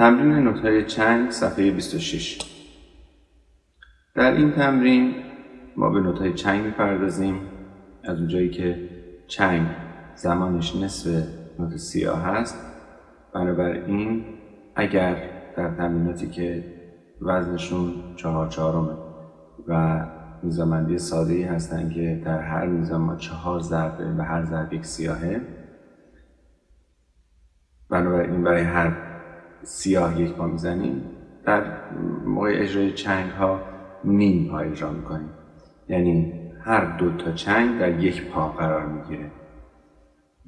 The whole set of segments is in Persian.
تمرین نوتهای چنگ صفحه 26 در این تمرین ما به نوتهای چنگ می‌پردازیم. از اونجایی که چنگ زمانش نصف نوت سیاه هست بنابراین اگر در تمریناتی که وزنشون چهار چهارمه و میزانبندی ساده ای هستن که در هر میزان ما چهار ضرب داریم و هر ضرب یک سیاهه بنابراین برای هر سیاه یک پا می‌زنیم در موقع اجرای چنگ ها نیم پا اجرا می‌کنیم. یعنی هر دو تا چنگ در یک پا قرار می‌گیره.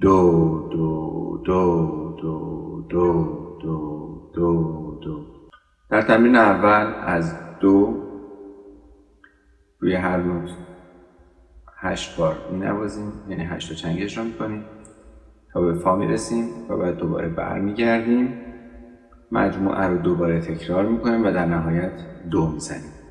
دو دو دو دو دو دو دو دو. در تمرین اول از دو روی هر نوت هشت بار می نوازیم یعنی هشت تا چنگ اجرا می‌کنیم. تا به فا می‌رسیم و بعد دوباره برمیگردیم. مجموعه رو دوباره تکرار می‌کنیم و در نهایت دو می‌زنیم.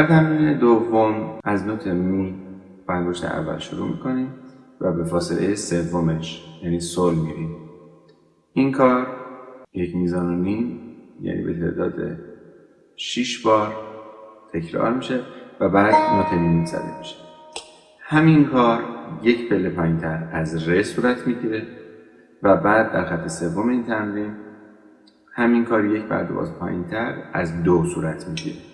در تمرین دوم از نوت می انگشت اول شروع می‌کنیم و به فاصله سومش یعنی سل میریم این کار یک میزان و نیم یعنی به تعداد 6 بار تکرار میشه و بعد نوت می زده میشه. همین کار یک پله پایینتر از ر صورت می‌گیره و بعد در خط سوم این تمرین همین کار یک بعد باز پایینتر از دو صورت می‌گیره.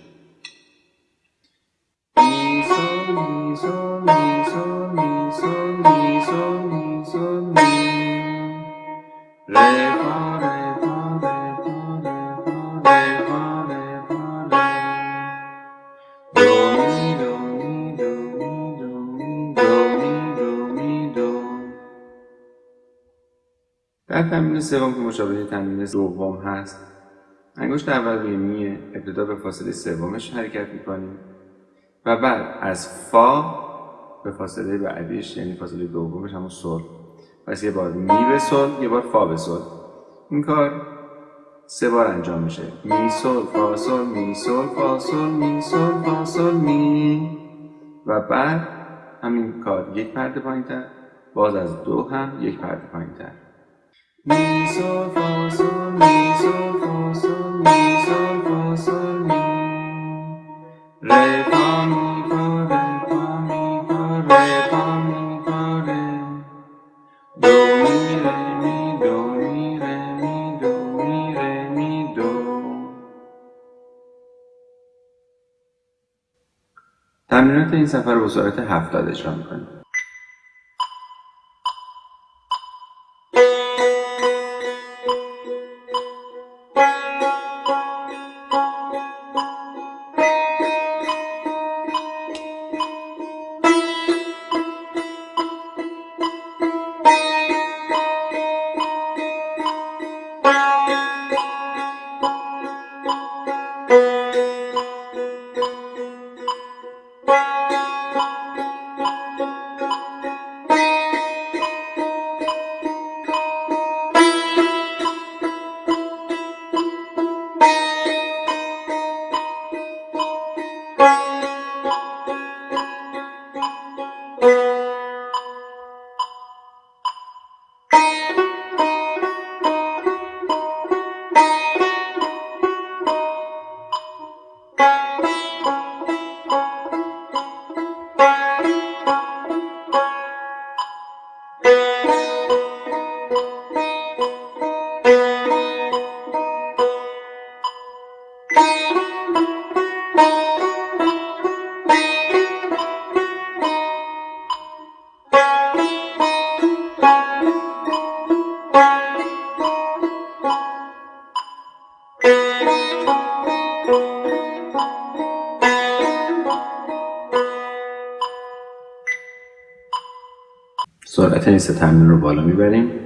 mi, sol, mi, sol, mi, sol, mi, sol, mi, sol, mi. Re, fa, re, fa, re, fa, re, fa, re, fa, re, fa, re. Do, mi, do, mi, do, mi, do, mi, تمرین سوم که مشابه تمرین دوم هست انگشت اول روی میه ابتدا به فاصله سومش حرکت می‌کنیم و بعد از فا به فاصله بعدیش یعنی فاصله دومش همون سل پس یه بار می به سل یه بار فا به سل این کار سه بار انجام میشه. می سل فا سل می سل فا سل می سل فا سل می. و بعد همین کار یک پرده پایینتر باز از دو هم یک پرده پایینتر. می سل فا سل می سل فا تمرینات این سفر رو به صورت هفتاد اجرا می‌کنیم. تنیس تمرین رو بالا می‌بریم.